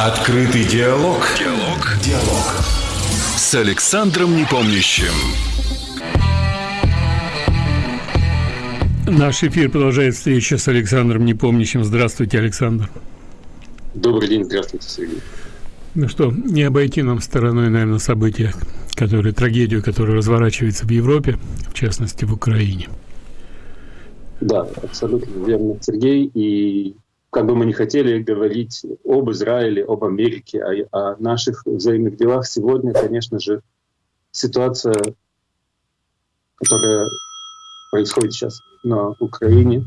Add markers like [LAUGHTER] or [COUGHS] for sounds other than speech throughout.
Открытый диалог. Диалог. Диалог. С Александром Непомнящим. Наш эфир продолжает встреча с Александром Непомнящим. Здравствуйте, Александр. Добрый день, здравствуйте, Сергей. Ну что, не обойти нам стороной, наверное, события, которые, трагедию, которая разворачивается в Европе, в частности, в Украине. Да, абсолютно верно, Сергей. И как бы мы не хотели говорить об Израиле, об Америке, о, о наших взаимных делах, сегодня, конечно же, ситуация, которая происходит сейчас на Украине,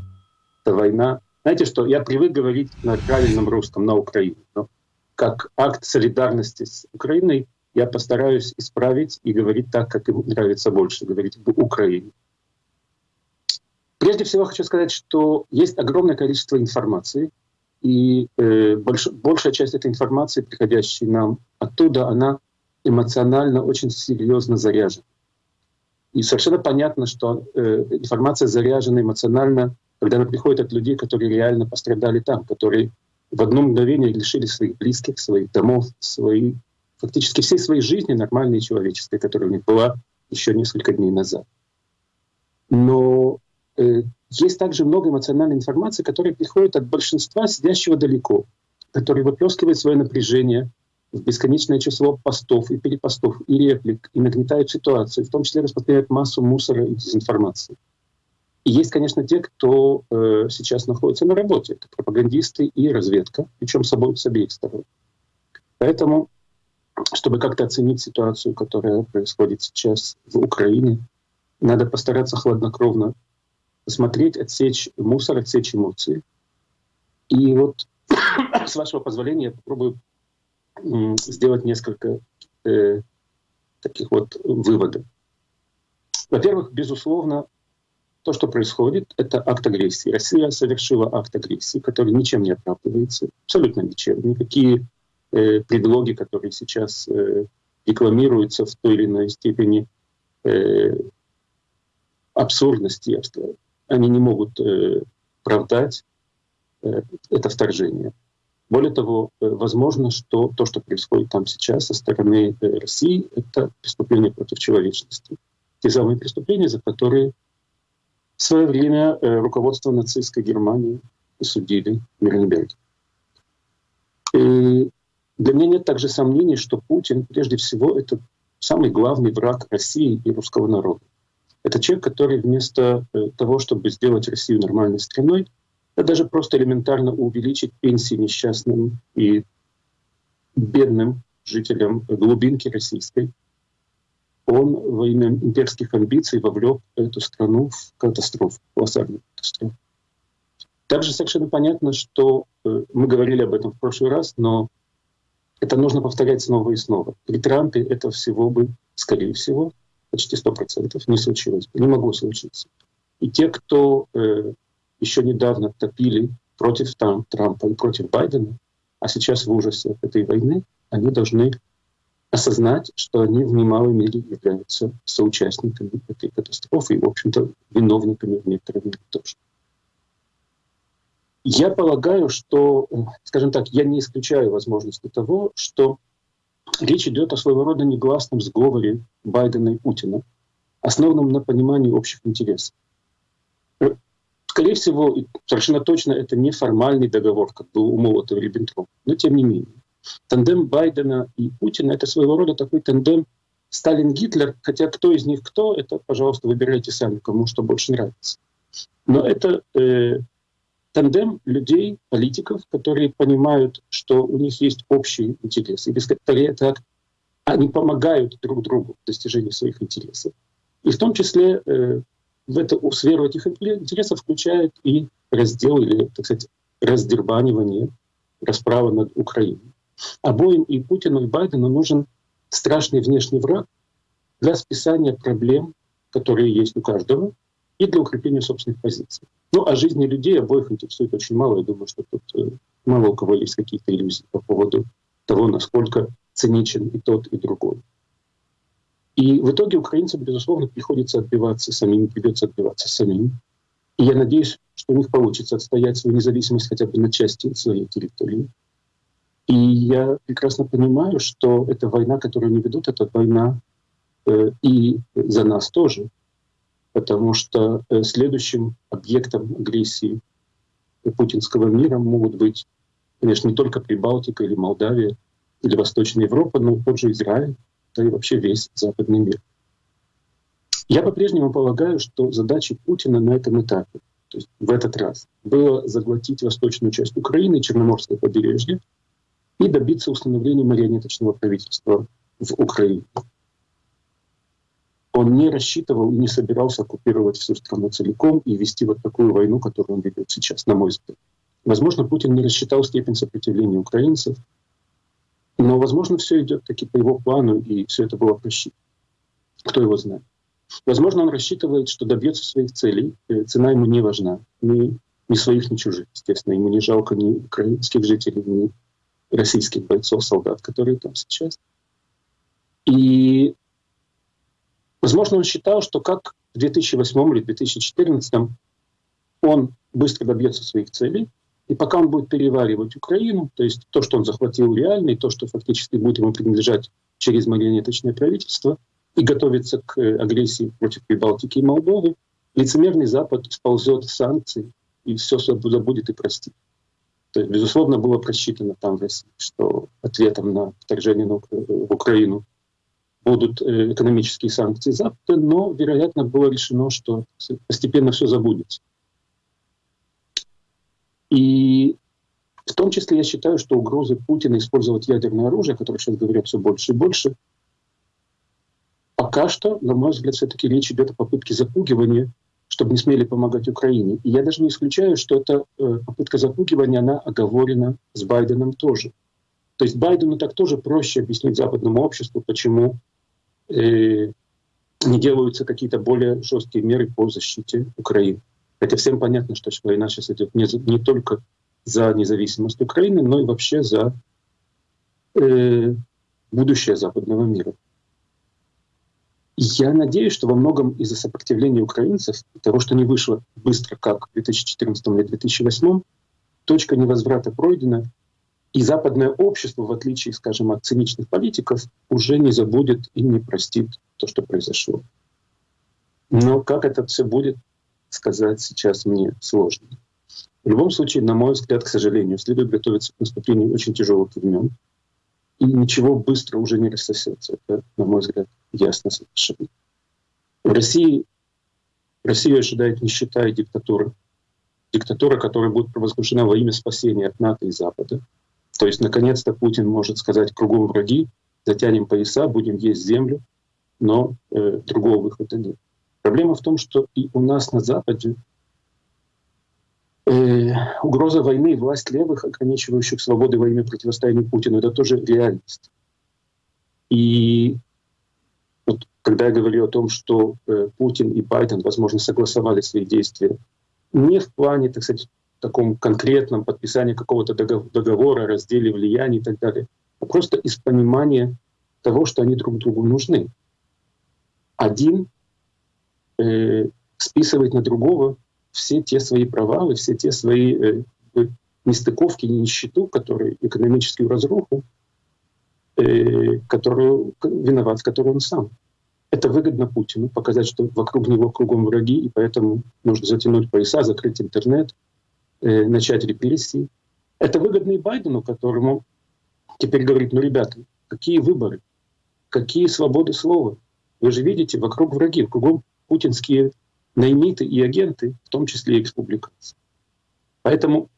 это война. Знаете что, я привык говорить на правильном русском, на Украине. Но как акт солидарности с Украиной я постараюсь исправить и говорить так, как им нравится больше, говорить в Украине. Прежде всего хочу сказать, что есть огромное количество информации, и э, больш, большая часть этой информации, приходящей нам оттуда, она эмоционально очень серьезно заряжена. И совершенно понятно, что э, информация заряжена эмоционально, когда она приходит от людей, которые реально пострадали там, которые в одно мгновение лишили своих близких, своих домов, свои, фактически всей своей жизни нормальной человеческой, которая у них была еще несколько дней назад. Но есть также много эмоциональной информации, которая приходит от большинства сидящего далеко, который выплескивает свое напряжение в бесконечное число постов и перепостов, и реплик, и нагнетает ситуацию, в том числе распространяет массу мусора и дезинформации. И есть, конечно, те, кто э, сейчас находится на работе. Это пропагандисты и разведка, причем с обеих сторон. Поэтому, чтобы как-то оценить ситуацию, которая происходит сейчас в Украине, надо постараться хладнокровно посмотреть, отсечь мусор, отсечь эмоции. И вот, [COUGHS] с вашего позволения, я попробую сделать несколько э, таких вот выводов. Во-первых, безусловно, то, что происходит, это акт агрессии. Россия совершила акт агрессии, который ничем не оправдывается, абсолютно ничем. Никакие э, предлоги, которые сейчас э, рекламируются в той или иной степени э, абсурдности, я бы сказал, они не могут э, оправдать э, это вторжение. Более того, э, возможно, что то, что происходит там сейчас со стороны э, России, это преступление против человечности. Те самые преступления, за которые в свое время э, руководство нацистской Германии судили Нюрнберге. И для меня нет также сомнений, что Путин, прежде всего, это самый главный враг России и русского народа. Это человек, который вместо э, того, чтобы сделать Россию нормальной страной, а даже просто элементарно увеличить пенсии несчастным и бедным жителям глубинки российской, он во имя имперских амбиций вовлек эту страну в катастрофу, колоссальную катастрофу. Также совершенно понятно, что э, мы говорили об этом в прошлый раз, но это нужно повторять снова и снова. При Трампе это всего бы, скорее всего, почти 100% не случилось, не могло случиться. И те, кто э, еще недавно топили против там, Трампа и против Байдена, а сейчас в ужасе этой войны, они должны осознать, что они в немалой мере являются соучастниками этой катастрофы и, в общем-то, виновниками в некоторой мере тоже. Я полагаю, что, э, скажем так, я не исключаю возможности того, что Речь идет о своего рода негласном сговоре Байдена и Путина, основанном на понимании общих интересов. Э, скорее всего, совершенно точно это не формальный договор, как был у Молотова и Риббентропа, но тем не менее. Тандем Байдена и Путина — это своего рода такой тандем Сталин-Гитлер, хотя кто из них кто, это, пожалуйста, выбирайте сами, кому что больше нравится. Но это э, тандем людей, политиков, которые понимают, что у них есть общий интерес. И скорее так они помогают друг другу в достижении своих интересов. И в том числе э, в эту сферу этих интересов включает и раздел или, так сказать, раздербанивание, расправа над Украиной. Обоим и Путину, и Байдену нужен страшный внешний враг для списания проблем, которые есть у каждого, и для укрепления собственных позиций. Ну, а жизни людей обоих интересует очень мало. Я думаю, что тут э, мало у кого есть какие-то иллюзии по поводу того, насколько циничен и тот, и другой. И в итоге украинцам, безусловно, приходится отбиваться самим, придется отбиваться самим. И я надеюсь, что у них получится отстоять свою независимость хотя бы на части своей территории. И я прекрасно понимаю, что эта война, которую они ведут, это война э, и за нас тоже, потому что э, следующим объектом агрессии путинского мира могут быть, конечно, не только Прибалтика или Молдавия или Восточная Европа, но тот же Израиль, да и вообще весь западный мир. Я по-прежнему полагаю, что задача Путина на этом этапе, то есть в этот раз, было заглотить восточную часть Украины, Черноморское побережье, и добиться установления марионеточного правительства в Украине. Он не рассчитывал и не собирался оккупировать всю страну целиком и вести вот такую войну, которую он ведет сейчас, на мой взгляд. Возможно, Путин не рассчитал степень сопротивления украинцев, но, возможно, все идет таки по его плану, и все это было просчитано. Кто его знает. Возможно, он рассчитывает, что добьется своих целей. Э, цена ему не важна. Ни, ни своих, ни чужих. Естественно, ему не жалко ни украинских жителей, ни российских бойцов, солдат, которые там сейчас. И, возможно, он считал, что как в 2008 или 2014 он быстро добьется своих целей, и пока он будет переваривать Украину, то есть то, что он захватил реально, и то, что фактически будет ему принадлежать через марионеточное правительство, и готовится к агрессии против Прибалтики и Молдовы, лицемерный Запад сползет в санкции и все забудет и простит. То есть, безусловно, было просчитано там в России, что ответом на вторжение в Украину будут э, экономические санкции Запада, но, вероятно, было решено, что постепенно все забудется. И в том числе я считаю, что угрозы Путина использовать ядерное оружие, которое сейчас говорят все больше и больше, пока что, на мой взгляд, все-таки речь идет о попытке запугивания чтобы не смели помогать Украине. И я даже не исключаю, что эта э, попытка запугивания, она оговорена с Байденом тоже. То есть Байдену так тоже проще объяснить западному обществу, почему не делаются какие-то более жесткие меры по защите Украины. Хотя всем понятно, что война сейчас идет не, не только за независимость Украины, но и вообще за э, будущее западного мира. Я надеюсь, что во многом из-за сопротивления украинцев, того, что не вышло быстро, как в 2014 или 2008, точка невозврата пройдена, и западное общество, в отличие, скажем, от циничных политиков, уже не забудет и не простит то, что произошло. Но как это все будет, сказать сейчас мне сложно. В любом случае, на мой взгляд, к сожалению, следует готовиться к наступлению очень тяжелых времен, и ничего быстро уже не рассосется. Это, на мой взгляд, ясно совершенно. В России Россию ожидает нищета и диктатура. Диктатура, которая будет провозглашена во имя спасения от НАТО и Запада. То есть, наконец-то, Путин может сказать кругом враги, затянем пояса, будем есть землю, но э, другого выхода нет. Проблема в том, что и у нас на Западе Э, угроза войны, власть левых, ограничивающих свободы во имя противостояния Путину, это тоже реальность. И вот, когда я говорю о том, что э, Путин и Байден, возможно, согласовали свои действия не в плане, так сказать, таком конкретном подписании какого-то договора, разделе влияния и так далее, а просто из понимания того, что они друг другу нужны. Один э, списывает на другого все те свои провалы, все те свои э, нестыковки, нищету, которые экономическую разруху, э, которую виноват, в он сам. Это выгодно Путину, показать, что вокруг него кругом враги, и поэтому нужно затянуть пояса, закрыть интернет, э, начать репрессии. Это выгодно и Байдену, которому теперь говорит, ну, ребята, какие выборы, какие свободы слова. Вы же видите, вокруг враги, кругом путинские наймиты и агенты, в том числе и экспубликанцы. Поэтому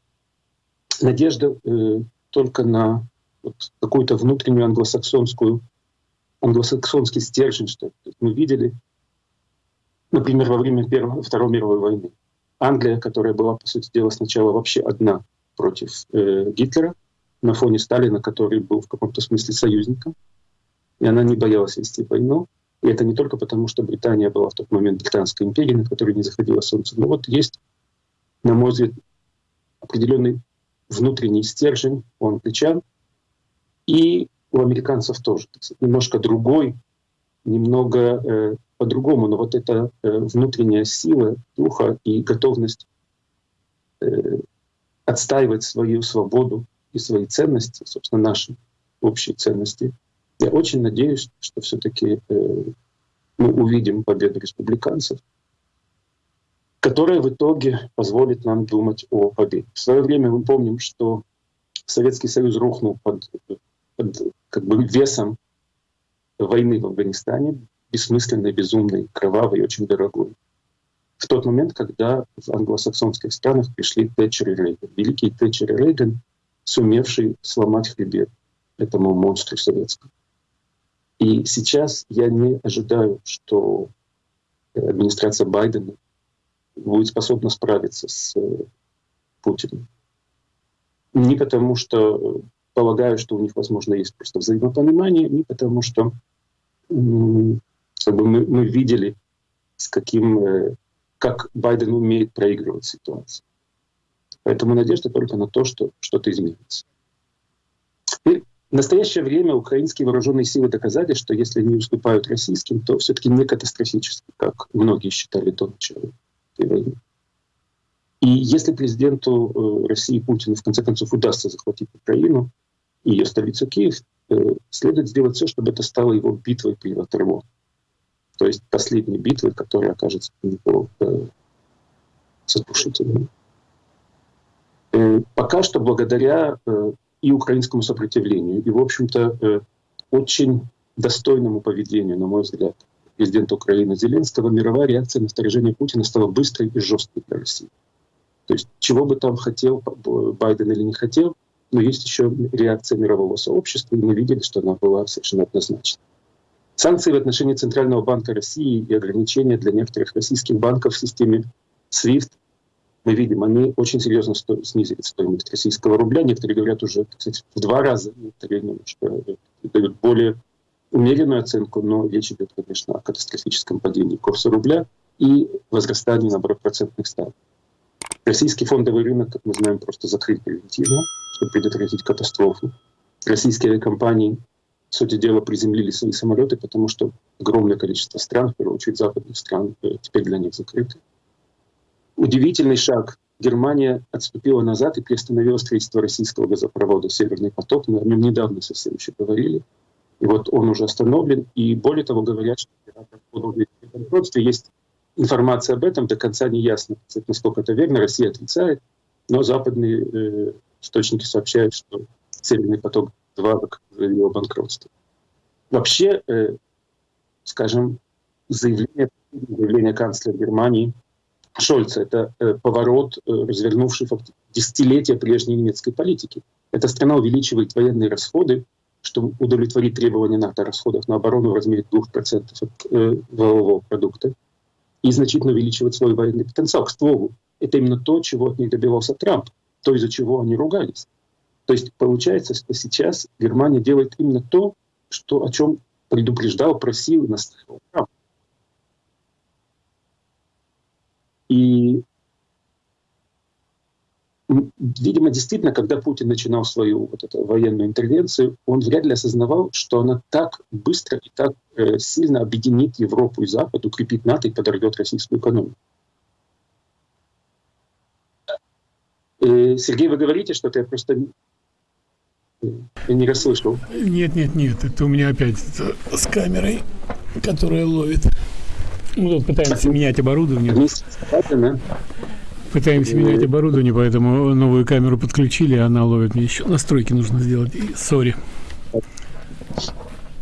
надежда э, только на вот какую-то внутреннюю англосаксонскую, англосаксонский стержень, что мы видели, например, во время Первой, Второй мировой войны. Англия, которая была, по сути дела, сначала вообще одна против э, Гитлера, на фоне Сталина, который был в каком-то смысле союзником, и она не боялась вести войну, и это не только потому, что Британия была в тот момент британской империей, на которой не заходило солнце. Но вот есть, на мой взгляд, определенный внутренний стержень у англичан и у американцев тоже. Немножко другой, немного э, по-другому, но вот эта э, внутренняя сила духа и готовность э, отстаивать свою свободу и свои ценности, собственно, наши общие ценности, я очень надеюсь, что все-таки э, мы увидим победу республиканцев, которая в итоге позволит нам думать о победе. В свое время мы помним, что Советский Союз рухнул под, под как бы весом войны в Афганистане, бессмысленной, безумной, кровавой и очень дорогой. В тот момент, когда в англосаксонских странах пришли Тэтчер и Рейган. Великий Тэтчер и Рейган, сумевший сломать хребет этому монстру советскому. И сейчас я не ожидаю, что администрация Байдена будет способна справиться с э, Путиным. Не потому, что полагаю, что у них, возможно, есть просто взаимопонимание, не потому, что как бы мы, мы видели, с каким, э, как Байден умеет проигрывать ситуацию. Поэтому надежда только на то, что что-то изменится. И в настоящее время украинские вооруженные силы доказали, что если они уступают российским, то все-таки не катастрофически, как многие считали до начала этой войны. И если президенту э, России Путину в конце концов удастся захватить Украину и ее столицу Киев, э, следует сделать все, чтобы это стало его битвой при Ватерлоо. То есть последней битвой, которая окажется для него э, сокрушительной. Пока что благодаря и украинскому сопротивлению, и, в общем-то, очень достойному поведению, на мой взгляд, президента Украины Зеленского, мировая реакция на вторжение Путина стала быстрой и жесткой для России. То есть чего бы там хотел Байден или не хотел, но есть еще реакция мирового сообщества, и мы видели, что она была совершенно однозначна. Санкции в отношении Центрального банка России и ограничения для некоторых российских банков в системе SWIFT, мы видим, они очень серьезно сто снизили стоимость российского рубля. Некоторые говорят уже кстати, в два раза, некоторые немножко дают более умеренную оценку, но речь идет, конечно, о катастрофическом падении курса рубля и возрастании, наоборот, процентных ставок. Российский фондовый рынок, как мы знаем, просто закрыт превентивно, чтобы предотвратить катастрофу. Российские компании, сути дела, приземлили свои самолеты, потому что огромное количество стран, в первую очередь западных стран, э, теперь для них закрыты. Удивительный шаг. Германия отступила назад и приостановила строительство российского газопровода «Северный поток». Мы о нем недавно совсем еще говорили. И вот он уже остановлен. И более того, говорят, что банкротстве есть информация об этом, до конца не ясно, насколько это верно. Россия отрицает, но западные э, источники сообщают, что «Северный поток-2» заявил о банкротстве. Вообще, э, скажем, заявление, заявление канцлера Германии Шольца — это э, поворот, э, развернувший десятилетия прежней немецкой политики. Эта страна увеличивает военные расходы, чтобы удовлетворить требования НАТО о расходах на оборону в размере 2% от э, валового продукта и значительно увеличивать свой военный потенциал. К слову, это именно то, чего от них добивался Трамп, то, из-за чего они ругались. То есть получается, что сейчас Германия делает именно то, что, о чем предупреждал, просил и настаивал. И видимо, действительно, когда Путин начинал свою вот эту военную интервенцию, он вряд ли осознавал, что она так быстро и так э, сильно объединит Европу и Запад, укрепит НАТО и подорвет российскую экономику. Э, Сергей, вы говорите что-то, просто я не расслышал. Нет, нет, нет, это у меня опять с камерой, которая ловит. Мы тут пытаемся менять оборудование. Пытаемся менять оборудование, поэтому новую камеру подключили, она ловит мне еще. Настройки нужно сделать. Сори.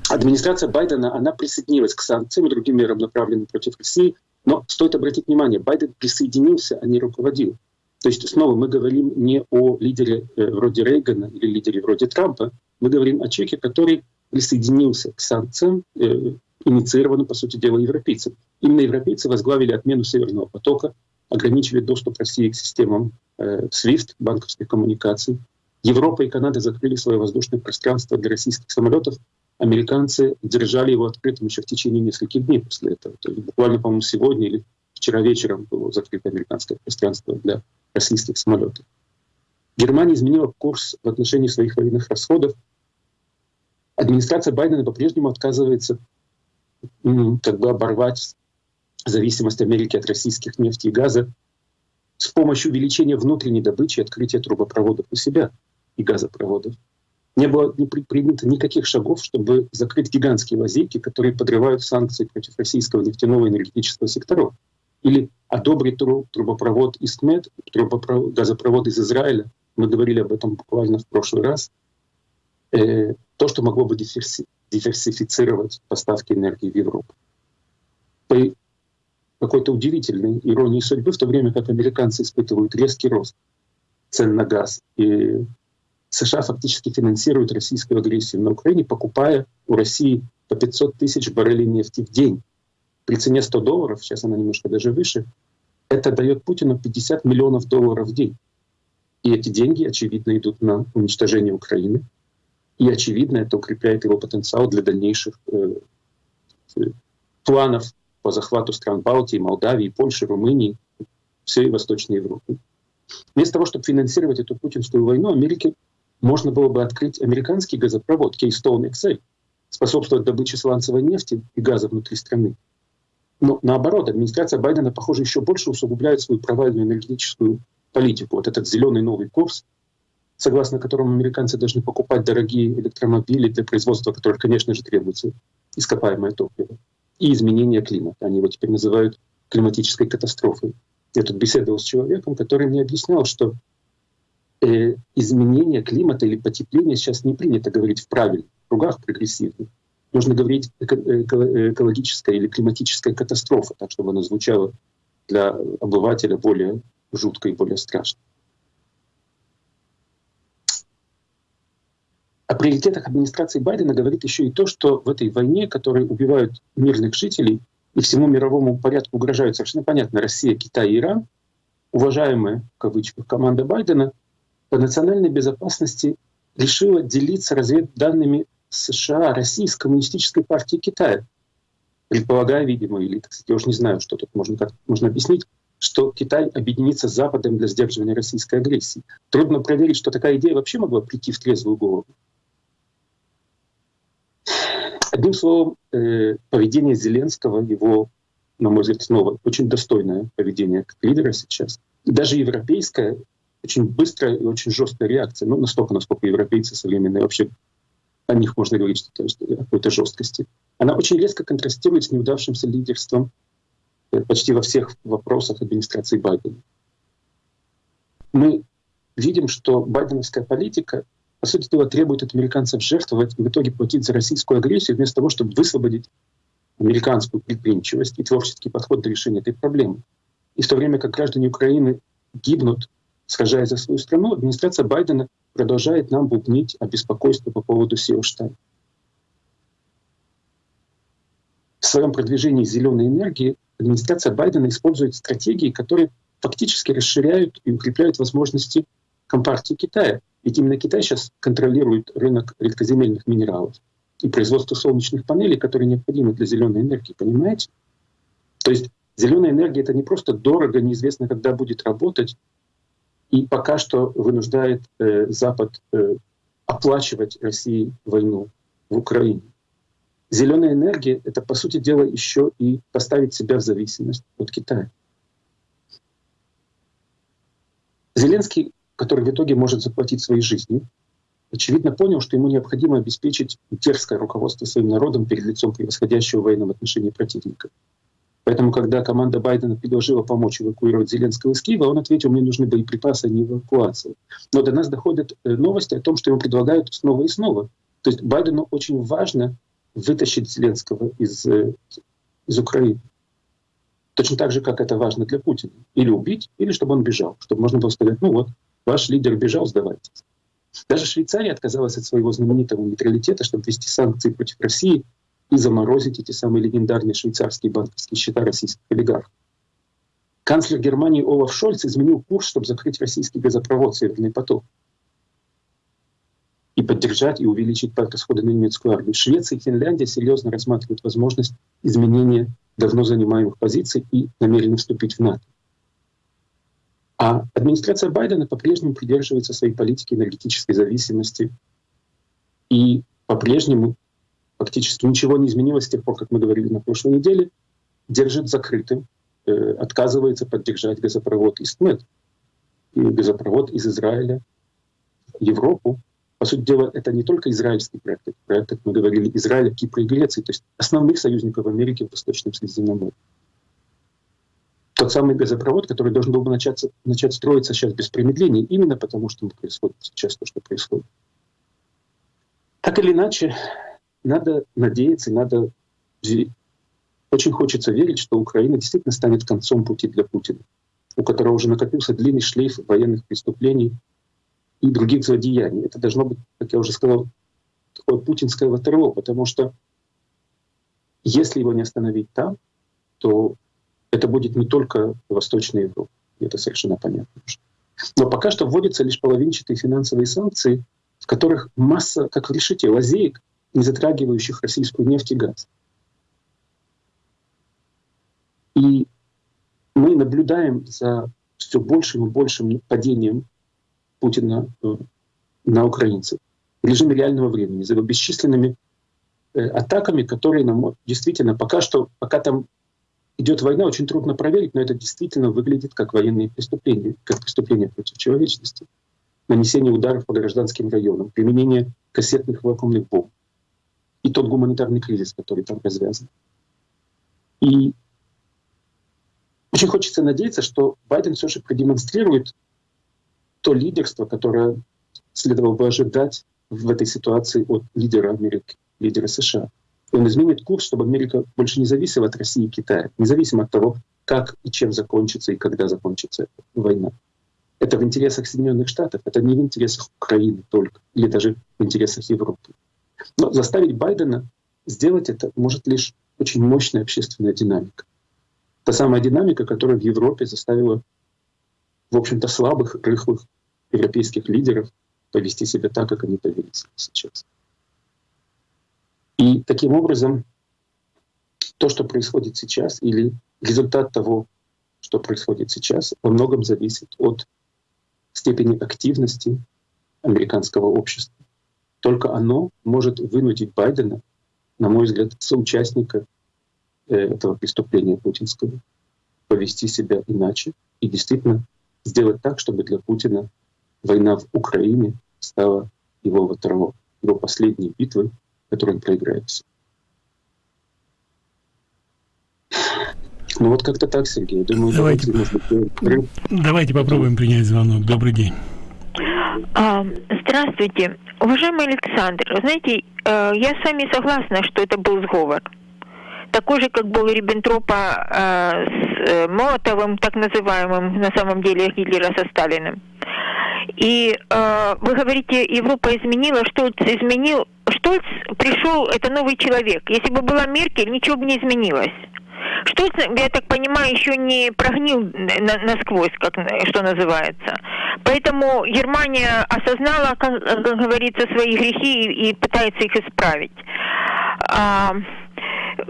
Администрация Байдена, она присоединилась к санкциям и другим мерам, направленным против России. Но стоит обратить внимание, Байден присоединился, а не руководил. То есть снова мы говорим не о лидере э, вроде Рейгана или лидере вроде Трампа, мы говорим о человеке, который присоединился к санкциям, э, инициированным, по сути дела, европейцам. Именно европейцы возглавили отмену Северного потока, ограничили доступ России к системам э, SWIFT, банковских коммуникаций. Европа и Канада закрыли свое воздушное пространство для российских самолетов. Американцы держали его открытым еще в течение нескольких дней после этого. То есть буквально, по-моему, сегодня или вчера вечером было закрыто американское пространство для российских самолетов. Германия изменила курс в отношении своих военных расходов. Администрация Байдена по-прежнему отказывается как бы оборвать зависимость Америки от российских нефти и газа с помощью увеличения внутренней добычи и открытия трубопроводов у себя. и газопроводов. Не было не принято никаких шагов, чтобы закрыть гигантские лазейки, которые подрывают санкции против российского нефтяного и энергетического секторов. Или одобрить трубопровод Истмет, трубопровод, газопровод из Израиля, мы говорили об этом буквально в прошлый раз, э, то, что могло бы диверсифицировать поставки энергии в Европу. По какой-то удивительной иронии судьбы, в то время как американцы испытывают резкий рост цен на газ, и США фактически финансируют российскую агрессию на Украине, покупая у России по 500 тысяч баррелей нефти в день. При цене 100 долларов, сейчас она немножко даже выше, это дает Путину 50 миллионов долларов в день. И эти деньги, очевидно, идут на уничтожение Украины. И, очевидно, это укрепляет его потенциал для дальнейших э, планов по захвату стран Балтии, Молдавии, Польши, Румынии, всей Восточной Европы. Вместо того, чтобы финансировать эту путинскую войну, Америке можно было бы открыть американский газопровод Keystone XL, способствовать добыче сланцевой нефти и газа внутри страны. Но наоборот, администрация Байдена, похоже, еще больше усугубляет свою провальную энергетическую политику. Вот этот зеленый новый курс, согласно которому американцы должны покупать дорогие электромобили для производства, которых, конечно же, требуется ископаемое топливо, и изменение климата. Они его теперь называют климатической катастрофой. Я тут беседовал с человеком, который мне объяснял, что э, изменение климата или потепление сейчас не принято говорить в правильных кругах прогрессивных. Нужно говорить эко экологическая или климатическая катастрофа, так чтобы она звучала для обывателя более жутко и более страшно. О приоритетах администрации Байдена говорит еще и то, что в этой войне, которой убивают мирных жителей и всему мировому порядку угрожают совершенно понятно Россия, Китай и Иран, уважаемая, в кавычках, команда Байдена по национальной безопасности решила делиться разведданными США, России с коммунистической партией Китая. Предполагая, видимо, или, сказать, я уже не знаю, что тут можно, как можно объяснить, что Китай объединится с Западом для сдерживания российской агрессии. Трудно проверить, что такая идея вообще могла прийти в трезвую голову. Одним словом, э, поведение Зеленского, его, на мой взгляд, снова очень достойное поведение как лидера сейчас. Даже европейская, очень быстрая и очень жесткая реакция, ну, настолько, насколько европейцы современные вообще о них можно говорить, что, что какой-то жесткости. Она очень резко контрастирует с неудавшимся лидерством э, почти во всех вопросах администрации Байдена. Мы видим, что байденовская политика, по сути дела, требует от американцев жертвовать и в итоге платить за российскую агрессию, вместо того, чтобы высвободить американскую предприимчивость и творческий подход до решения этой проблемы. И в то время как граждане Украины гибнут, сражаясь за свою страну, администрация Байдена продолжает нам бубнить о беспокойстве по поводу SEO-штаба. В своем продвижении зеленой энергии администрация Байдена использует стратегии, которые фактически расширяют и укрепляют возможности Компартии Китая. Ведь именно Китай сейчас контролирует рынок редкоземельных минералов и производство солнечных панелей, которые необходимы для зеленой энергии, понимаете? То есть зеленая энергия это не просто дорого, неизвестно, когда будет работать, и пока что вынуждает э, Запад э, оплачивать России войну в Украине. Зеленая энергия — это, по сути дела, еще и поставить себя в зависимость от Китая. Зеленский, который в итоге может заплатить своей жизнью, очевидно понял, что ему необходимо обеспечить дерзкое руководство своим народом перед лицом превосходящего в военном противника. Поэтому, когда команда Байдена предложила помочь эвакуировать Зеленского из Киева, он ответил, мне нужны боеприпасы, а не эвакуация. Но до нас доходят э, новости о том, что ему предлагают снова и снова. То есть Байдену очень важно вытащить Зеленского из, э, из Украины. Точно так же, как это важно для Путина. Или убить, или чтобы он бежал. Чтобы можно было сказать, ну вот, ваш лидер бежал, сдавайтесь. Даже Швейцария отказалась от своего знаменитого нейтралитета, чтобы ввести санкции против России и заморозить эти самые легендарные швейцарские банковские счета российских олигархов. Канцлер Германии Олаф Шольц изменил курс, чтобы закрыть российский газопровод «Северный поток» и поддержать и увеличить расходы на немецкую армию. Швеция и Финляндия серьезно рассматривают возможность изменения давно занимаемых позиций и намерены вступить в НАТО. А администрация Байдена по-прежнему придерживается своей политики энергетической зависимости и по-прежнему фактически ничего не изменилось с тех пор, как мы говорили на прошлой неделе, держит закрытым, э, отказывается поддержать газопровод Истмет газопровод из Израиля Европу. По сути дела, это не только израильский проект, это проект, как мы говорили, Израиля, Кипра и Греции, то есть основных союзников Америки в Восточном Средиземноморье. Тот самый газопровод, который должен был бы начаться, начать строиться сейчас без промедления, именно потому что происходит сейчас то, что происходит. Так или иначе, надо надеяться, надо очень хочется верить, что Украина действительно станет концом пути для Путина, у которого уже накопился длинный шлейф военных преступлений и других злодеяний. Это должно быть, как я уже сказал, такое путинское ватерло, потому что если его не остановить там, то это будет не только Восточная Европа. Это совершенно понятно. Но пока что вводятся лишь половинчатые финансовые санкции, в которых масса, как в решите, лазеек, не затрагивающих российскую нефть и газ. И мы наблюдаем за все большим и большим падением Путина э, на украинцев в режиме реального времени, за бесчисленными э, атаками, которые нам действительно пока что, пока там идет война, очень трудно проверить, но это действительно выглядит как военные преступления, как преступления против человечности. Нанесение ударов по гражданским районам, применение кассетных вакуумных бомб и тот гуманитарный кризис, который там развязан. И очень хочется надеяться, что Байден все же продемонстрирует то лидерство, которое следовало бы ожидать в этой ситуации от лидера Америки, лидера США. И он изменит курс, чтобы Америка больше не зависела от России и Китая, независимо от того, как и чем закончится и когда закончится война. Это в интересах Соединенных Штатов, это не в интересах Украины только, или даже в интересах Европы. Но заставить Байдена сделать это может лишь очень мощная общественная динамика. Та самая динамика, которая в Европе заставила, в общем-то, слабых, рыхлых европейских лидеров повести себя так, как они повели себя сейчас. И таким образом, то, что происходит сейчас, или результат того, что происходит сейчас, во многом зависит от степени активности американского общества. Только оно может вынудить Байдена, на мой взгляд, соучастника Э, этого преступления путинского, повести себя иначе и действительно сделать так, чтобы для Путина война в Украине стала его второго, его последней битвой, которую он проиграет. Ну вот как-то так, Сергей. Думаю, давайте, давайте, давайте попробуем принять звонок. Добрый день. А, здравствуйте. Уважаемый Александр, знаете, э, я с вами согласна, что это был сговор такой же, как был Риббентропа э, с э, Молотовым, так называемым, на самом деле Гитлера со Сталиным. И э, вы говорите, Европа изменила, Штольц изменил. Штольц пришел, это новый человек. Если бы была Меркель, ничего бы не изменилось. Штольц, я так понимаю, еще не прогнил на, насквозь, как что называется. Поэтому Германия осознала, как, как говорится, свои грехи и, и пытается их исправить. А,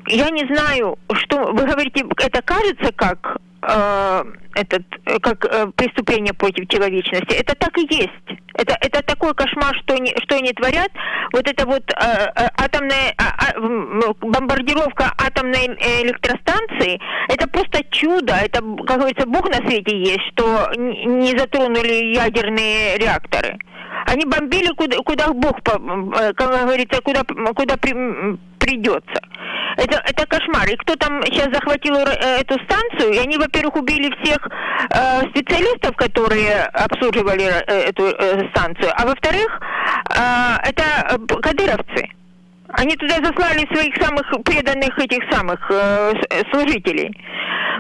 я не знаю, что вы говорите, это кажется как э, этот как э, преступление против человечности. Это так и есть. Это это такой кошмар, что они что они творят. Вот это вот э, э атомная э, э, бомбардировка атомной электростанции. Это просто чудо. Это как говорится, Бог на свете есть, что не затронули ядерные реакторы. Они бомбили куда, куда Бог, э, как говорится, куда, куда придется. Это, это кошмар. И кто там сейчас захватил э, эту станцию, и они, во-первых, убили всех э, специалистов, которые обслуживали э, эту э, станцию, а во-вторых, э, это кадыровцы. Они туда заслали своих самых преданных этих самых э, служителей.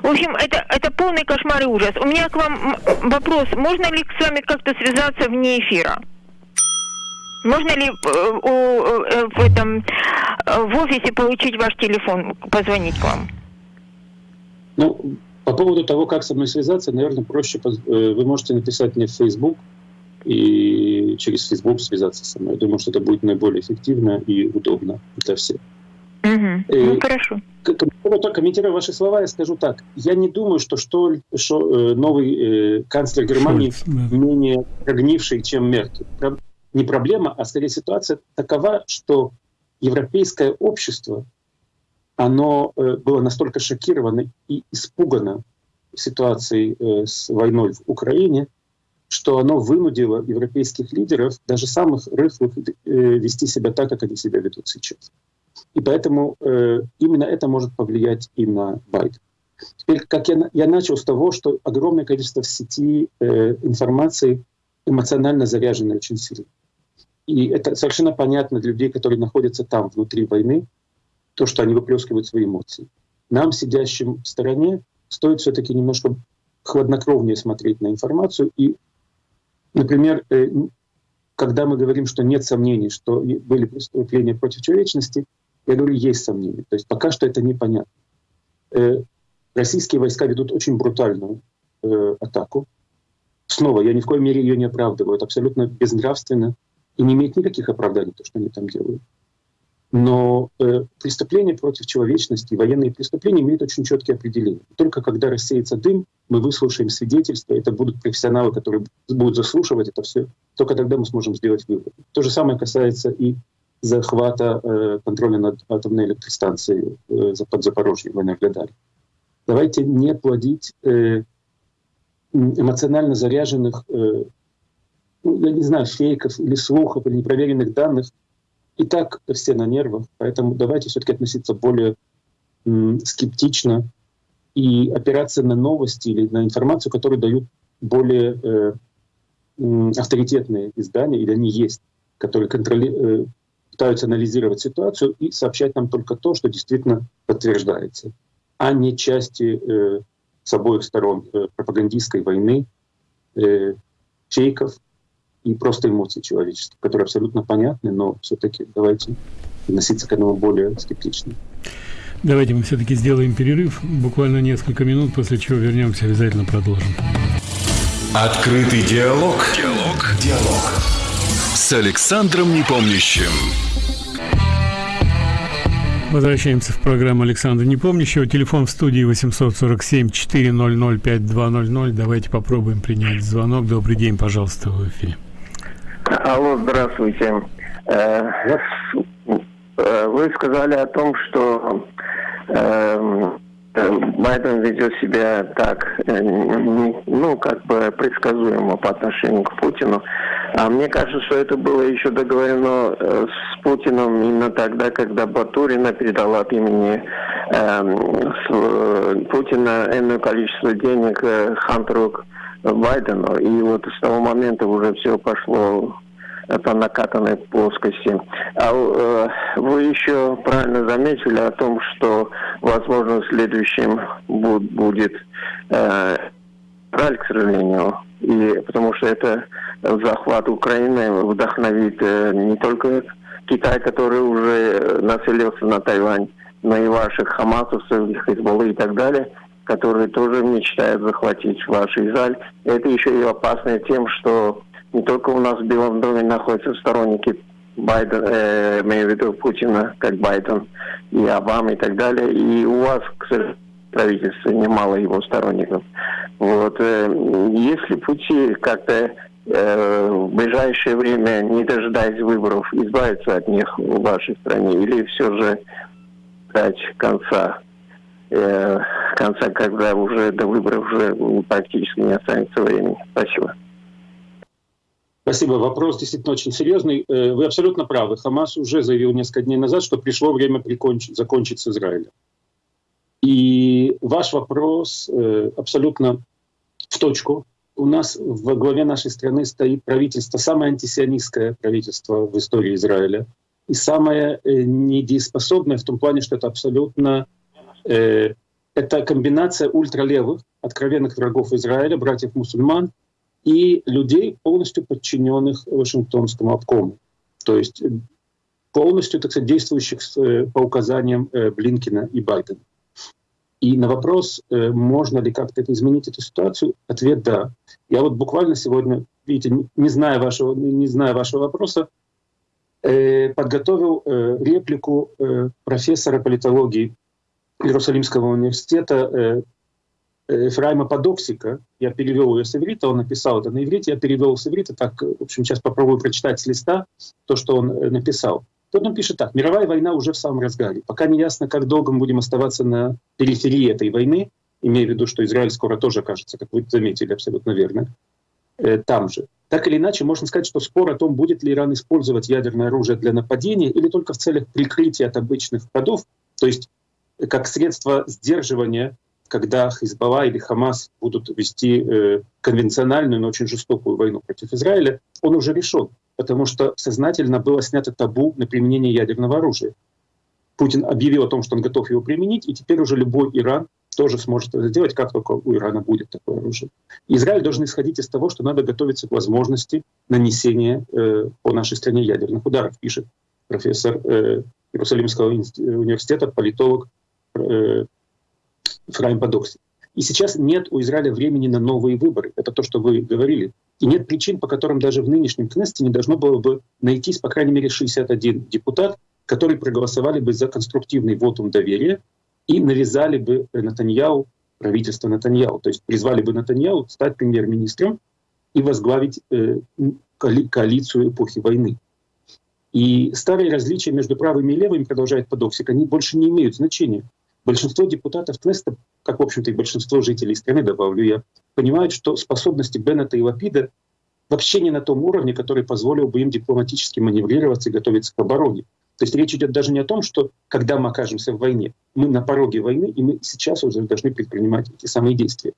В общем, это, это полный кошмар и ужас. У меня к вам вопрос. Можно ли с вами как-то связаться вне эфира? Можно ли э, у, э, в этом э, в офисе получить ваш телефон, позвонить к вам? Ну, по поводу того, как со мной связаться, наверное, проще вы можете написать мне в Facebook и через Facebook связаться со мной. Я думаю, что это будет наиболее эффективно и удобно для всех. Угу. Ну, хорошо. Комментируя ваши слова, я скажу так. Я не думаю, что, что, что новый э, канцлер Германии Шольц, да. менее прогнивший, чем Меркель не проблема, а скорее ситуация такова, что европейское общество, оно э, было настолько шокировано и испугано ситуацией э, с войной в Украине, что оно вынудило европейских лидеров, даже самых рыхлых, э, вести себя так, как они себя ведут сейчас. И поэтому э, именно это может повлиять и на Байдена. Теперь, как я, я начал с того, что огромное количество в сети э, информации эмоционально заряжено очень сильно. И это совершенно понятно для людей, которые находятся там, внутри войны, то, что они выплескивают свои эмоции. Нам, сидящим в стороне, стоит все-таки немножко хладнокровнее смотреть на информацию. И, например, э, когда мы говорим, что нет сомнений, что были преступления против человечности, я говорю, есть сомнения. То есть пока что это непонятно. Э, российские войска ведут очень брутальную э, атаку. Снова, я ни в коей мере ее не оправдываю. Это абсолютно безнравственно и не имеет никаких оправданий, то, что они там делают. Но э, преступления против человечности, военные преступления имеют очень четкие определения. Только когда рассеется дым, мы выслушаем свидетельства, это будут профессионалы, которые будут заслушивать это все. Только тогда мы сможем сделать вывод. То же самое касается и захвата э, контроля над атомной электростанцией э, под Запорожьем в Энергодаре. Давайте не плодить э, эмоционально заряженных, э, я не знаю, фейков или слухов, или непроверенных данных. И так все на нервах, поэтому давайте все-таки относиться более скептично и опираться на новости или на информацию, которую дают более э, авторитетные издания, или они есть, которые контроли, э, пытаются анализировать ситуацию и сообщать нам только то, что действительно подтверждается, а не части э, с обоих сторон э, пропагандистской войны, э, фейков и просто эмоций человеческих, которые абсолютно понятны, но все-таки давайте относиться к этому более скептично. Давайте мы все-таки сделаем перерыв, буквально несколько минут, после чего вернемся, обязательно продолжим. Открытый диалог. Диалог. Диалог. С Александром Непомнящим. Возвращаемся в программу Александра Непомнящего. Телефон в студии 847-400-5200. Давайте попробуем принять звонок. Добрый день, пожалуйста, в эфире. Алло, здравствуйте. Э, э, вы сказали о том, что эм, Байден ведет себя так, э, ну, как бы предсказуемо по отношению к Путину. А мне кажется, что это было еще договорено э, с Путиным именно тогда, когда Батурина передала от имени эм, э, Путина энное количество денег э, Хантеру Байдену. И вот с того момента уже все пошло по накатанной плоскости. А э, вы еще правильно заметили о том, что, возможно, следующим будет э, Израиль, к сожалению, и потому что это захват Украины вдохновит э, не только Китай, который уже населился на Тайвань, но и ваших хамасовцев, Хизбаллы и так далее, которые тоже мечтают захватить ваш Израиль. Это еще и опасно тем, что не только у нас в Белом доме находятся сторонники Байдена, э, имею в виду Путина, как Байден, и Обама и так далее. И у вас, к сожалению, правительстве немало его сторонников. Вот. Э, если пути как-то э, в ближайшее время, не дожидаясь выборов, избавиться от них в вашей стране, или все же дать конца, э, конца, когда уже до выборов уже практически не останется времени. Спасибо. Спасибо. Вопрос действительно очень серьезный. Э, вы абсолютно правы. Хамас уже заявил несколько дней назад, что пришло время прикончить, закончить с Израилем. И ваш вопрос э, абсолютно в точку. У нас в главе нашей страны стоит правительство, самое антисионистское правительство в истории Израиля. И самое э, недееспособное в том плане, что это абсолютно э, это комбинация ультралевых, откровенных врагов Израиля, братьев-мусульман, и людей, полностью подчиненных Вашингтонскому обкому. То есть полностью, так сказать, действующих э, по указаниям э, Блинкина и Байдена. И на вопрос, э, можно ли как-то изменить эту ситуацию, ответ «да». Я вот буквально сегодня, видите, не зная вашего, не зная вашего вопроса, подготовил реплику профессора политологии Иерусалимского университета Ефраима Подоксика. Я перевел ее с иврита, он написал это на иврите, я перевел с иврита, так, в общем, сейчас попробую прочитать с листа то, что он э, написал. Тут он пишет так. Мировая война уже в самом разгаре. Пока не ясно, как долго мы будем оставаться на периферии этой войны, имея в виду, что Израиль скоро тоже окажется, как вы заметили, абсолютно верно. э, там же. Так или иначе, можно сказать, что спор о том, будет ли Иран использовать ядерное оружие для нападения или только в целях прикрытия от обычных ходов, то есть как средство сдерживания, когда Хизбалла или Хамас будут вести э, конвенциональную, но очень жестокую войну против Израиля, он уже решен, потому что сознательно было снято табу на применение ядерного оружия. Путин объявил о том, что он готов его применить, и теперь уже любой Иран тоже сможет это сделать, как только у Ирана будет такое оружие. Израиль должен исходить из того, что надо готовиться к возможности нанесения э, по нашей стране ядерных ударов, пишет профессор э, Иерусалимского университета, политолог э, Фрайм Подокси. И сейчас нет у Израиля времени на новые выборы. Это то, что вы говорили. И нет причин, по которым даже в нынешнем Кнессете не должно было бы найтись, по крайней мере, 61 депутат, которые проголосовали бы за конструктивный вотум доверия и навязали бы Натаньяу, правительство Натаньяу, то есть призвали бы Натаньяу стать премьер-министром и возглавить э, коалицию эпохи войны. И старые различия между правыми и левыми, продолжает Подоксик, они больше не имеют значения. Большинство депутатов Кнеста, как, в общем-то, и большинство жителей страны, добавлю я, понимают, что способности Беннета и Лапида вообще не на том уровне, который позволил бы им дипломатически маневрироваться и готовиться к обороне. То есть речь идет даже не о том, что когда мы окажемся в войне, мы на пороге войны, и мы сейчас уже должны предпринимать эти самые действия.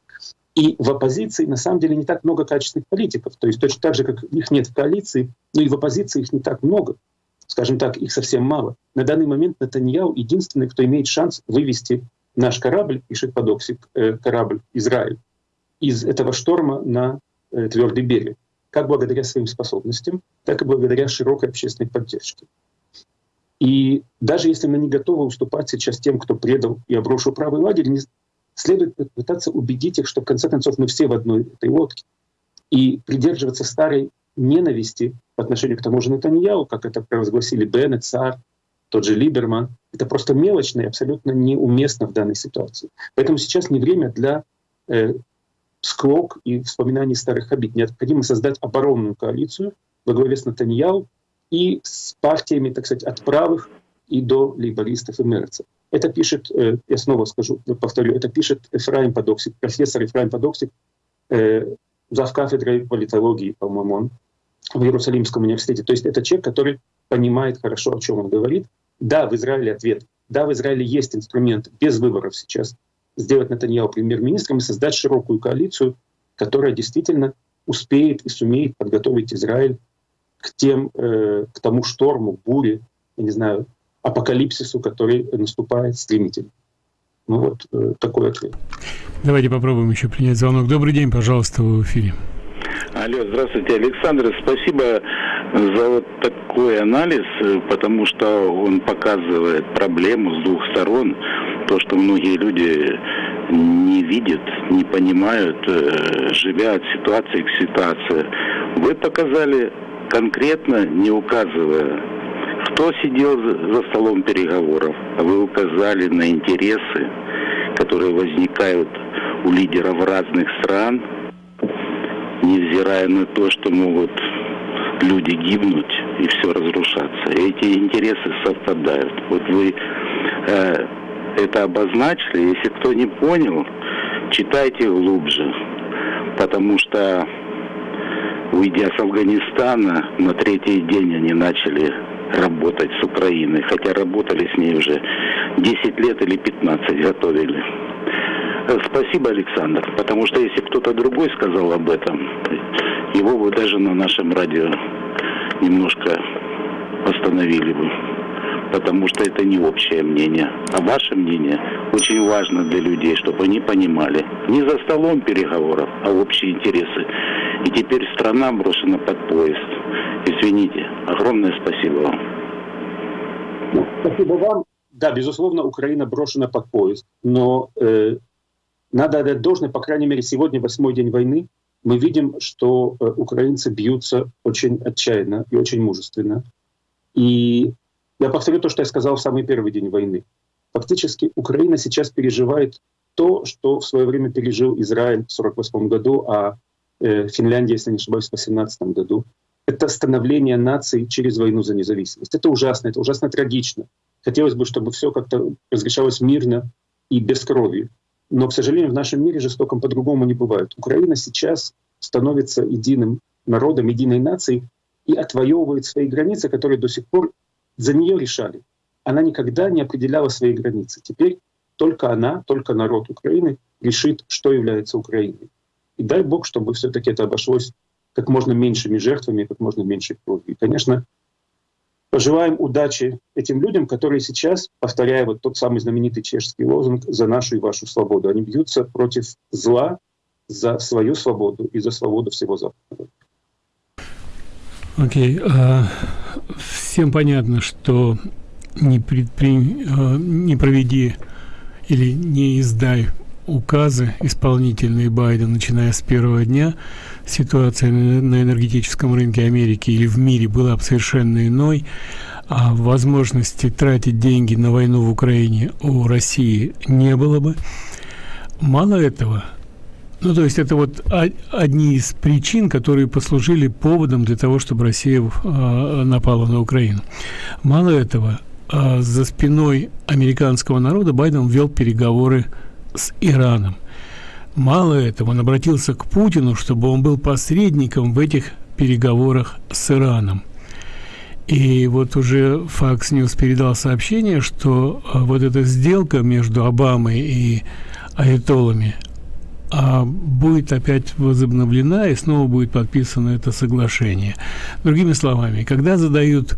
И в оппозиции на самом деле не так много качественных политиков. То есть точно так же, как их нет в коалиции, но и в оппозиции их не так много. Скажем так, их совсем мало. На данный момент Натаньяу единственный, кто имеет шанс вывести наш корабль, пишет Подоксик, э, корабль Израиль, из этого шторма на э, твердый берег. Как благодаря своим способностям, так и благодаря широкой общественной поддержке. И даже если мы не готовы уступать сейчас тем, кто предал и обрушил правый лагерь, не следует пытаться убедить их, что в конце концов мы все в одной этой лодке. И придерживаться старой ненависти по отношению к тому же Натаньяу, как это провозгласили Беннет, Цар, тот же Либерман, это просто мелочно и абсолютно неуместно в данной ситуации. Поэтому сейчас не время для э, склок и вспоминаний старых обид. Необходимо создать оборонную коалицию во главе с Натаньяу, и с партиями, так сказать, от правых и до лейбористов и мерцев. Это пишет, э, я снова скажу, повторю, это пишет Эфраим Подоксик, профессор Эфраим Подоксик, э, зав. кафедрой политологии, по-моему, он в Иерусалимском университете. То есть это человек, который понимает хорошо, о чем он говорит. Да, в Израиле ответ. Да, в Израиле есть инструмент без выборов сейчас сделать Натаньяу премьер-министром и создать широкую коалицию, которая действительно успеет и сумеет подготовить Израиль к, тем, э, к тому шторму, буре, я не знаю, апокалипсису, который наступает стремительно. Ну вот э, такой ответ. Давайте попробуем еще принять звонок. Добрый день, пожалуйста, в эфире. Алло, здравствуйте, Александр. Спасибо за вот такой анализ, потому что он показывает проблему с двух сторон. То, что многие люди не видят, не понимают, э, живя от ситуации к ситуации. Вы показали конкретно не указывая, кто сидел за столом переговоров, а вы указали на интересы, которые возникают у лидеров разных стран, невзирая на то, что могут люди гибнуть и все разрушаться. Эти интересы совпадают. Вот вы э, это обозначили. Если кто не понял, читайте глубже, потому что уйдя с Афганистана, на третий день они начали работать с Украиной, хотя работали с ней уже 10 лет или 15, готовили. [LAUGHS] Спасибо, Александр, потому что если кто-то другой сказал об этом, его бы даже на нашем радио немножко остановили бы потому что это не общее мнение. А ваше мнение очень важно для людей, чтобы они понимали. Не за столом переговоров, а общие интересы. И теперь страна брошена под поезд. Извините. Огромное спасибо вам. Спасибо вам. Да, безусловно, Украина брошена под поезд. Но э, надо отдать должное, по крайней мере, сегодня, восьмой день войны, мы видим, что э, украинцы бьются очень отчаянно и очень мужественно. И я повторю то, что я сказал в самый первый день войны. Фактически Украина сейчас переживает то, что в свое время пережил Израиль в 1948 году, а э, Финляндия, если не ошибаюсь, в 18 году. Это становление нации через войну за независимость. Это ужасно, это ужасно трагично. Хотелось бы, чтобы все как-то разрешалось мирно и без крови. Но, к сожалению, в нашем мире жестоком по-другому не бывает. Украина сейчас становится единым народом, единой нацией и отвоевывает свои границы, которые до сих пор за нее решали. Она никогда не определяла свои границы. Теперь только она, только народ Украины решит, что является Украиной. И дай Бог, чтобы все-таки это обошлось как можно меньшими жертвами, как можно меньше крови. И, конечно, пожелаем удачи этим людям, которые сейчас, повторяя вот тот самый знаменитый чешский лозунг «За нашу и вашу свободу», они бьются против зла за свою свободу и за свободу всего Запада. Окей. Okay. Uh, всем понятно, что не, предпри... uh, не проведи или не издай указы исполнительные Байден, начиная с первого дня, ситуация на энергетическом рынке Америки или в мире была бы совершенно иной, а возможности тратить деньги на войну в Украине у России не было бы. Мало этого, ну, то есть это вот одни из причин, которые послужили поводом для того, чтобы Россия э, напала на Украину. Мало этого, э, за спиной американского народа Байден вел переговоры с Ираном. Мало этого, он обратился к Путину, чтобы он был посредником в этих переговорах с Ираном. И вот уже Fox News передал сообщение, что а, вот эта сделка между Обамой и Аятолами а, будет опять возобновлена и снова будет подписано это соглашение. Другими словами, когда задают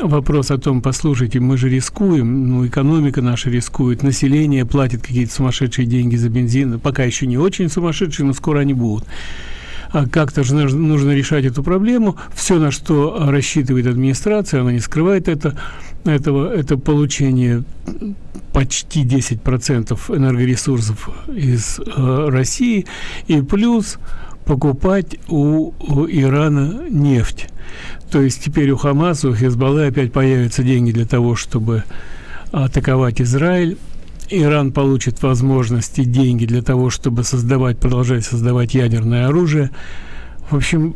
вопрос о том, послушайте, мы же рискуем, ну, экономика наша рискует, население платит какие-то сумасшедшие деньги за бензин, пока еще не очень сумасшедшие, но скоро они будут. А как-то же нужно решать эту проблему. Все, на что рассчитывает администрация, она не скрывает это, этого, это получение почти 10% энергоресурсов из э, России и плюс покупать у, у Ирана нефть. То есть теперь у Хамаса, у Хезбаллы опять появятся деньги для того, чтобы атаковать Израиль. Иран получит возможности, деньги для того, чтобы создавать, продолжать создавать ядерное оружие. В общем,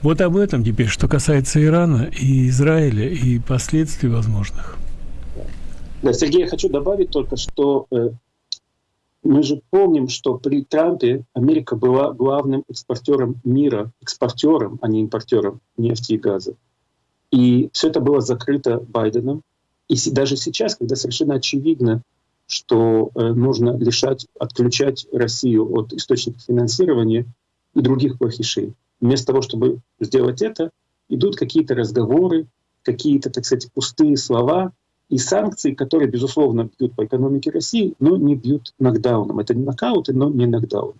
вот об этом теперь, что касается Ирана и Израиля и последствий возможных. Да, Сергей, я хочу добавить только, что э, мы же помним, что при Трампе Америка была главным экспортером мира, экспортером, а не импортером нефти и газа. И все это было закрыто Байденом. И даже сейчас, когда совершенно очевидно, что э, нужно лишать, отключать Россию от источников финансирования и других плохишей, вместо того, чтобы сделать это, идут какие-то разговоры, какие-то, так сказать, пустые слова, и санкции, которые, безусловно, бьют по экономике России, но не бьют нокдауном. Это не нокауты, но не нокдаун.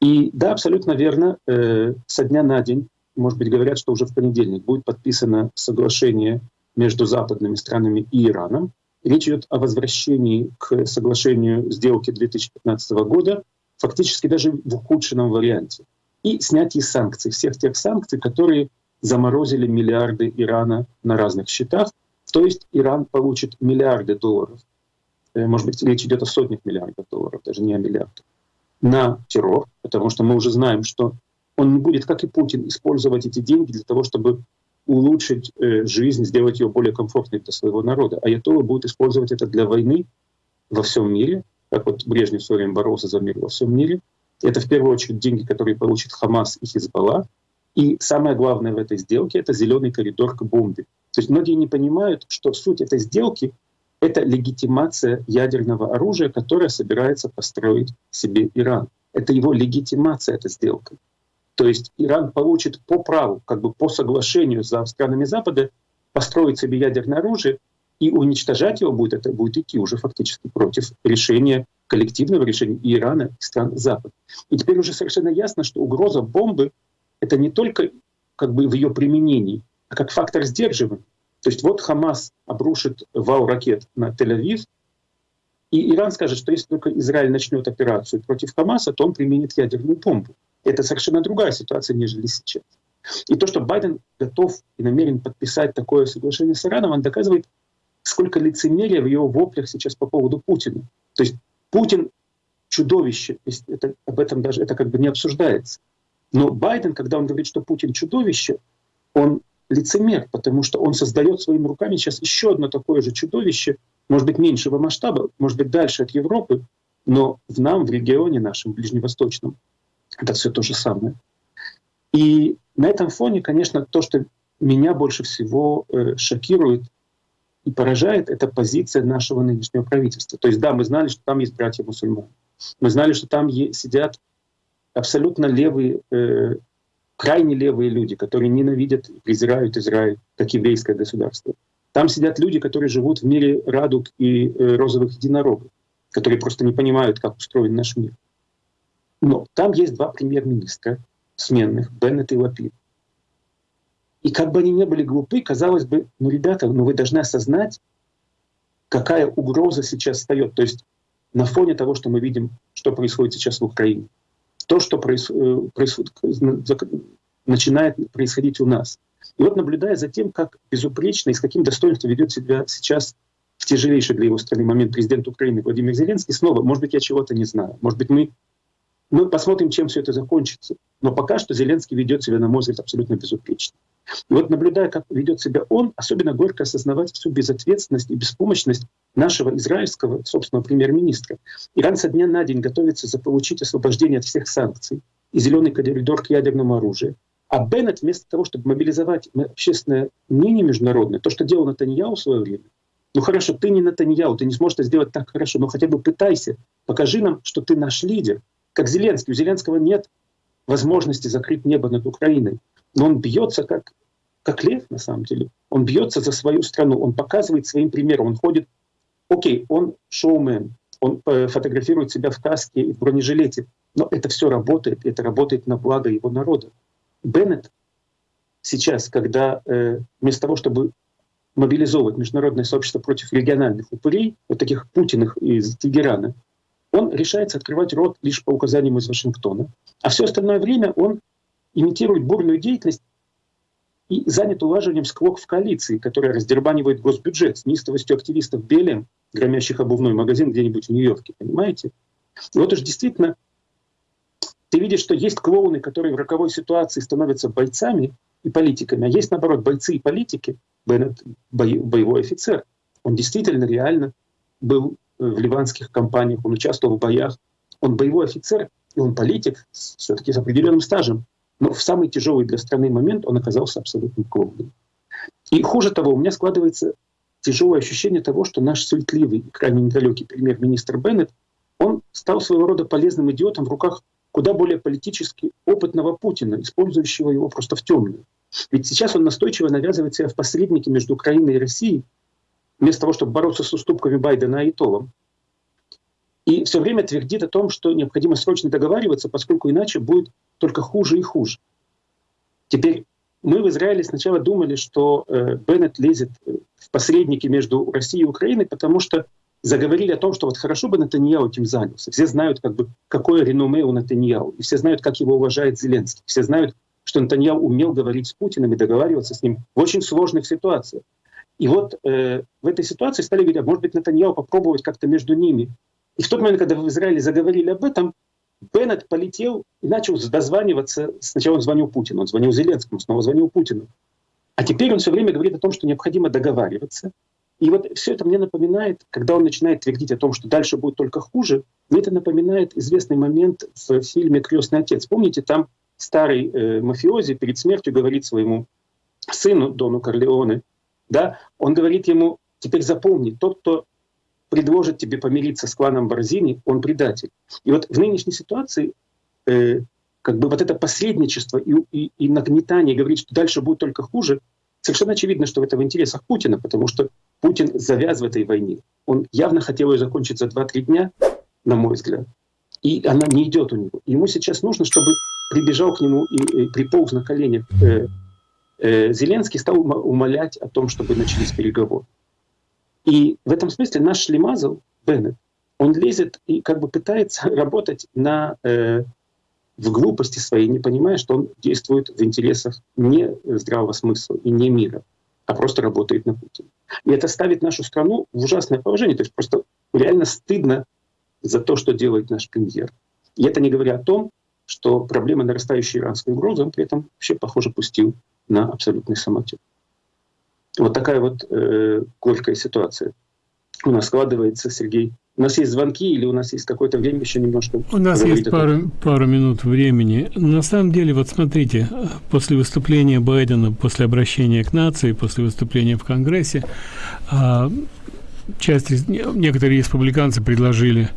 И да, абсолютно верно, э, со дня на день, может быть, говорят, что уже в понедельник будет подписано соглашение между западными странами и Ираном. Речь идет о возвращении к соглашению сделки 2015 года, фактически даже в ухудшенном варианте, и снятие санкций, всех тех санкций, которые заморозили миллиарды Ирана на разных счетах, то есть Иран получит миллиарды долларов, э, может быть, речь идет о сотнях миллиардов долларов, даже не о миллиардах, на террор, потому что мы уже знаем, что он не будет, как и Путин, использовать эти деньги для того, чтобы улучшить э, жизнь, сделать ее более комфортной для своего народа. А Аятоллы будут использовать это для войны во всем мире, как вот Брежнев в свое время боролся за мир во всем мире. Это в первую очередь деньги, которые получит Хамас и Хизбалла. И самое главное в этой сделке — это зеленый коридор к бомбе. То есть многие не понимают, что суть этой сделки — это легитимация ядерного оружия, которое собирается построить себе Иран. Это его легитимация, эта сделка. То есть Иран получит по праву, как бы по соглашению с странами Запада, построить себе ядерное оружие, и уничтожать его будет, это будет идти уже фактически против решения, коллективного решения и Ирана, и стран Запада. И теперь уже совершенно ясно, что угроза бомбы это не только как бы в ее применении, а как фактор сдерживания. То есть вот Хамас обрушит вал ракет на Тель-Авив, и Иран скажет, что если только Израиль начнет операцию против Хамаса, то он применит ядерную бомбу. Это совершенно другая ситуация, нежели сейчас. И то, что Байден готов и намерен подписать такое соглашение с Ираном, он доказывает, сколько лицемерия в его воплях сейчас по поводу Путина. То есть Путин чудовище, это, об этом даже это как бы не обсуждается. Но Байден, когда он говорит, что Путин чудовище, он лицемер, потому что он создает своими руками сейчас еще одно такое же чудовище, может быть, меньшего масштаба, может быть, дальше от Европы, Но в нам, в регионе нашем, ближневосточном, это все то же самое. И на этом фоне, конечно, то, что меня больше всего э, шокирует и поражает, это позиция нашего нынешнего правительства. То есть да, мы знали, что там есть братья-мусульмане. Мы знали, что там сидят абсолютно левые, э, крайне левые люди, которые ненавидят и презирают Израиль как еврейское государство. Там сидят люди, которые живут в мире радуг и э, розовых единорогов, которые просто не понимают, как устроен наш мир. Но там есть два премьер-министра сменных, Беннет и Лапид. И как бы они не были глупы, казалось бы, ну, ребята, ну вы должны осознать, какая угроза сейчас встает. То есть на фоне того, что мы видим, что происходит сейчас в Украине, то, что происходит, начинает происходить у нас. И вот наблюдая за тем, как безупречно и с каким достоинством ведет себя сейчас в тяжелейший для его страны момент президент Украины Владимир Зеленский, снова, может быть, я чего-то не знаю, может быть, мы мы посмотрим, чем все это закончится. Но пока что Зеленский ведет себя, на мой взгляд, абсолютно безупречно. И вот наблюдая, как ведет себя он, особенно горько осознавать всю безответственность и беспомощность нашего израильского, собственного премьер-министра. Иран со дня на день готовится заполучить освобождение от всех санкций и зеленый коридор к ядерному оружию. А Беннет вместо того, чтобы мобилизовать общественное мнение международное, то, что делал Натаньяу в свое время, ну хорошо, ты не Натаньяу, ты не сможешь это сделать так хорошо, но хотя бы пытайся, покажи нам, что ты наш лидер, как Зеленский. У Зеленского нет возможности закрыть небо над Украиной. Но он бьется как, как лев, на самом деле. Он бьется за свою страну, он показывает своим примером, он ходит, окей, он шоумен, он э, фотографирует себя в каске и в бронежилете, но это все работает, это работает на благо его народа. Беннет сейчас, когда э, вместо того, чтобы мобилизовывать международное сообщество против региональных упырей, вот таких Путиных из Тегерана, он решается открывать рот лишь по указаниям из Вашингтона. А все остальное время он имитирует бурную деятельность и занят улаживанием склок в коалиции, которая раздербанивает госбюджет с неистовостью активистов Белем, громящих обувной магазин где-нибудь в Нью-Йорке, понимаете? И вот уж действительно ты видишь, что есть клоуны, которые в роковой ситуации становятся бойцами и политиками, а есть, наоборот, бойцы и политики. Беннет — боевой офицер. Он действительно реально был в ливанских компаниях, он участвовал в боях. Он боевой офицер, и он политик, все-таки с определенным стажем. Но в самый тяжелый для страны момент он оказался абсолютно клоуном. И хуже того, у меня складывается тяжелое ощущение того, что наш суетливый крайне недалекий премьер-министр Беннет, он стал своего рода полезным идиотом в руках куда более политически опытного Путина, использующего его просто в темную. Ведь сейчас он настойчиво навязывает себя в посреднике между Украиной и Россией, вместо того, чтобы бороться с уступками Байдена и Толом. И все время твердит о том, что необходимо срочно договариваться, поскольку иначе будет только хуже и хуже. Теперь мы в Израиле сначала думали, что э, Беннет лезет в посредники между Россией и Украиной, потому что заговорили о том, что вот хорошо бы Натаньяу этим занялся. Все знают, как бы, какое реноме у Натаньяу, и все знают, как его уважает Зеленский. Все знают, что Натаньяу умел говорить с Путиным и договариваться с ним в очень сложных ситуациях. И вот э, в этой ситуации стали говорить, а может быть, Натаньяу попробовать как-то между ними. И в тот момент, когда в Израиле заговорили об этом, Беннет полетел и начал дозваниваться. Сначала он звонил Путину, он звонил Зеленскому, снова звонил Путину. А теперь он все время говорит о том, что необходимо договариваться. И вот все это мне напоминает, когда он начинает твердить о том, что дальше будет только хуже, мне это напоминает известный момент в фильме «Крестный отец». Помните, там старый э, мафиози перед смертью говорит своему сыну Дону Корлеоне, да, он говорит ему, теперь запомни, тот, кто предложит тебе помириться с кланом Борзини, он предатель. И вот в нынешней ситуации э, как бы вот это посредничество и, и, и нагнетание говорит, что дальше будет только хуже, совершенно очевидно, что это в интересах Путина, потому что Путин завяз в этой войне. Он явно хотел ее закончить за 2-3 дня, на мой взгляд. И она не идет у него. Ему сейчас нужно, чтобы прибежал к нему и, и приполз на коленях э, Э, Зеленский стал умолять о том, чтобы начались переговоры. И в этом смысле наш Шлемазл, Беннет, он лезет и как бы пытается [LAUGHS] работать на, э, в глупости своей, не понимая, что он действует в интересах не здравого смысла и не мира, а просто работает на Путина. И это ставит нашу страну в ужасное положение. То есть просто реально стыдно за то, что делает наш премьер. И это не говоря о том, что проблема нарастающей иранской угрозы он при этом вообще, похоже, пустил на абсолютный самотек. Вот такая вот э, горькая ситуация у нас складывается, Сергей, У нас есть звонки или у нас есть какое-то время еще немножко? У нас есть пару, пару минут времени. На самом деле, вот смотрите, после выступления Байдена, после обращения к нации, после выступления в Конгрессе, а, часть, некоторые республиканцы предложили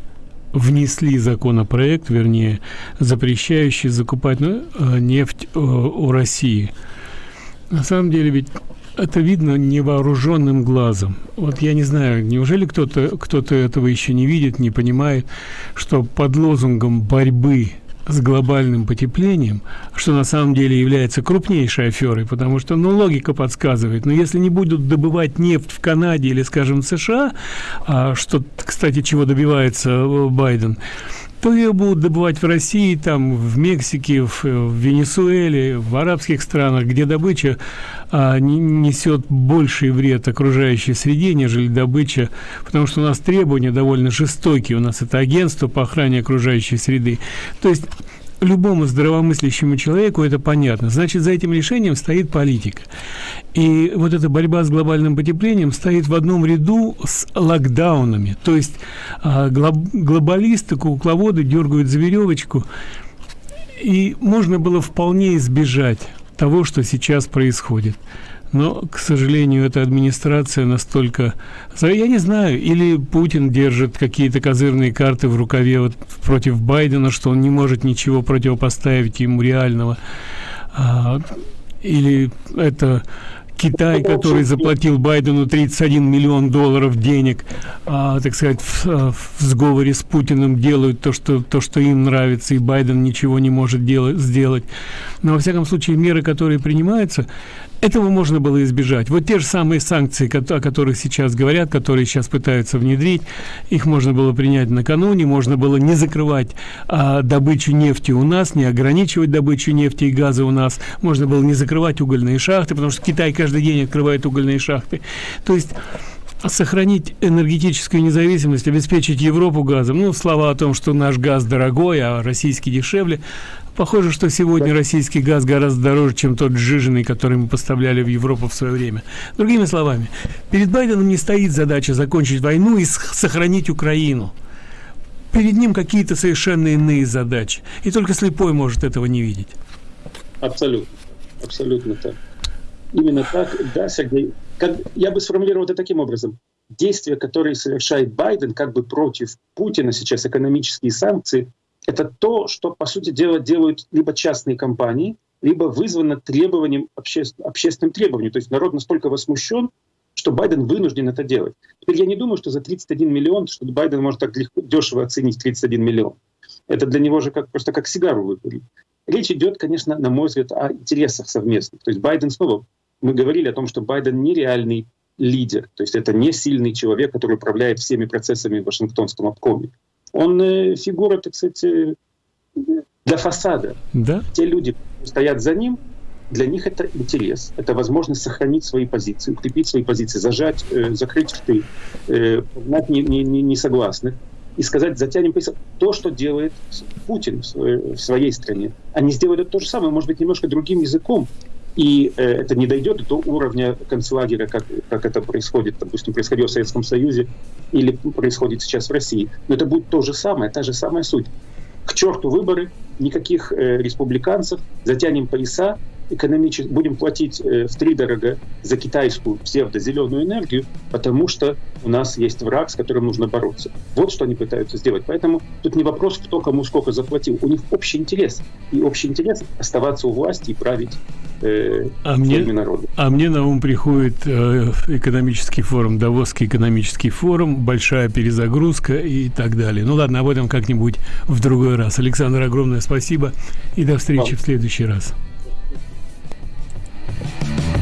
внесли законопроект, вернее, запрещающий закупать ну, нефть э, у России. На самом деле ведь это видно невооруженным глазом. Вот я не знаю, неужели кто-то кто-то этого еще не видит, не понимает, что под лозунгом борьбы с глобальным потеплением, что на самом деле является крупнейшей аферой, потому что, ну, логика подсказывает, но если не будут добывать нефть в Канаде или, скажем, в США, а, что, кстати, чего добивается э, Байден, то ее будут добывать в России, там, в Мексике, в, в Венесуэле, в арабских странах, где добыча а, не, несет больший вред окружающей среде, нежели добыча, потому что у нас требования довольно жестокие, у нас это агентство по охране окружающей среды. То есть любому здравомыслящему человеку это понятно. Значит, за этим решением стоит политика. И вот эта борьба с глобальным потеплением стоит в одном ряду с локдаунами. То есть а, глоб, глобалисты, кукловоды дергают за веревочку. И можно было вполне избежать того, что сейчас происходит но, к сожалению, эта администрация настолько... Я не знаю, или Путин держит какие-то козырные карты в рукаве вот против Байдена, что он не может ничего противопоставить ему реального. А, или это Китай, который заплатил Байдену 31 миллион долларов денег, а, так сказать, в, в сговоре с Путиным делают то что, то, что им нравится, и Байден ничего не может делать, сделать. Но, во всяком случае, меры, которые принимаются, этого можно было избежать. Вот те же самые санкции, о которых сейчас говорят, которые сейчас пытаются внедрить, их можно было принять накануне, можно было не закрывать а, добычу нефти у нас, не ограничивать добычу нефти и газа у нас, можно было не закрывать угольные шахты, потому что Китай каждый день открывает угольные шахты. То есть сохранить энергетическую независимость, обеспечить Европу газом. Ну, слова о том, что наш газ дорогой, а российский дешевле, Похоже, что сегодня российский газ гораздо дороже, чем тот сжиженный, который мы поставляли в Европу в свое время. Другими словами, перед Байденом не стоит задача закончить войну и сохранить Украину. Перед ним какие-то совершенно иные задачи. И только слепой может этого не видеть. Абсолютно. Абсолютно так. Именно так, да, Сергей. Как, я бы сформулировал это таким образом. Действия, которые совершает Байден как бы против Путина сейчас, экономические санкции, это то, что, по сути дела, делают либо частные компании, либо вызвано требованием, обще... общественным требованием. То есть народ настолько возмущен, что Байден вынужден это делать. Теперь я не думаю, что за 31 миллион, что Байден может так легко, дешево оценить 31 миллион. Это для него же как, просто как сигару выкурить. Речь идет, конечно, на мой взгляд, о интересах совместных. То есть Байден снова, мы говорили о том, что Байден нереальный лидер, то есть это не сильный человек, который управляет всеми процессами в Вашингтонском обкоме. Он э, фигура, так сказать, э, для фасада. Да? Те люди, стоят за ним, для них это интерес, это возможность сохранить свои позиции, укрепить свои позиции, зажать, э, закрыть рты, э, погнать несогласных и сказать, затянем пояса. То, что делает Путин в своей стране, они сделают то же самое, может быть, немножко другим языком, и э, это не дойдет до уровня концлагеря, как, как это происходит, допустим, происходило в Советском Союзе или происходит сейчас в России. Но это будет то же самое, та же самая суть. К черту выборы, никаких э, республиканцев, затянем пояса, экономически будем платить э, в три дорого за китайскую псевдозеленую энергию, потому что у нас есть враг, с которым нужно бороться. Вот что они пытаются сделать. Поэтому тут не вопрос, кто кому сколько заплатил. У них общий интерес. И общий интерес оставаться у власти и править э, а мне, народа. А мне на ум приходит э, экономический форум, Давосский экономический форум, большая перезагрузка и так далее. Ну ладно, об этом как-нибудь в другой раз. Александр, огромное спасибо и до встречи Вам. в следующий раз. Bye.